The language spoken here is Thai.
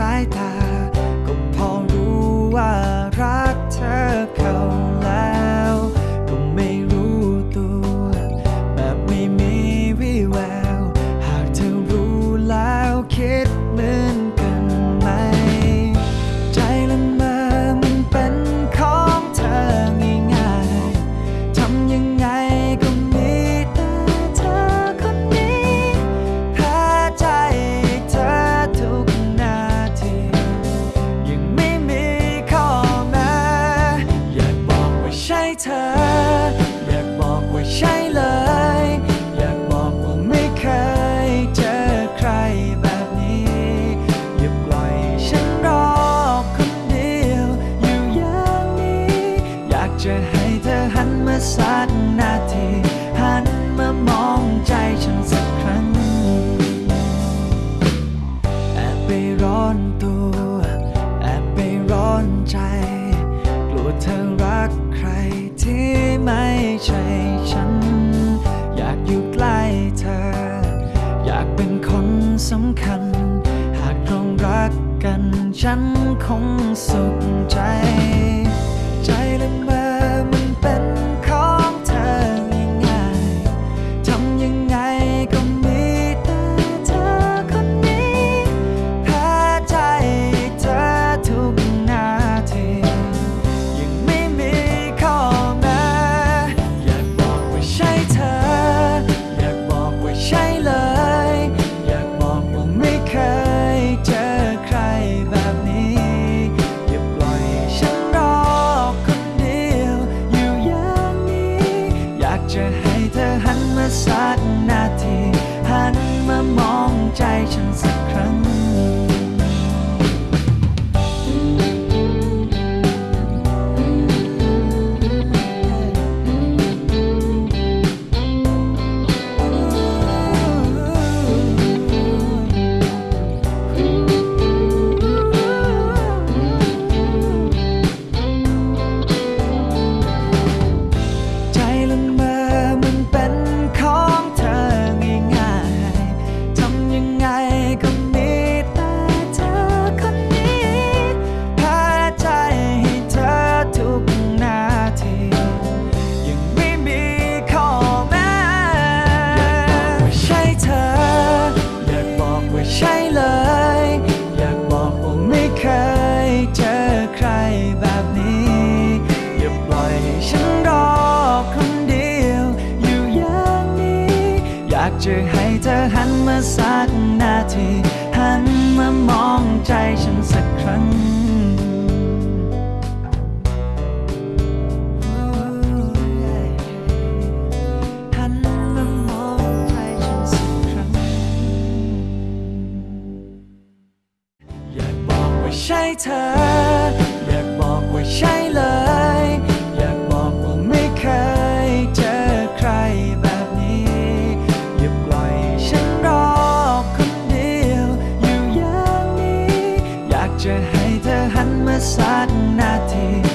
白搭 มาสักนาที หันมามองใจฉันสักครั้งแอบไปร้อนตัวแอบไปร้อนใจ กลัวเธอรักใครที่ไม่ใช่ฉัน อยากอยู่ใกล้เธอ อยากเป็นคนสำคัญ หากร้องรักกันฉันคงสุขใจ ใจและากจะให้เธอหันมาสักนาที หันมามองใจฉันสักครั้ง หันมามองใจฉันสักครั้ง อยากบอกว่าใช่เธอ sa natin.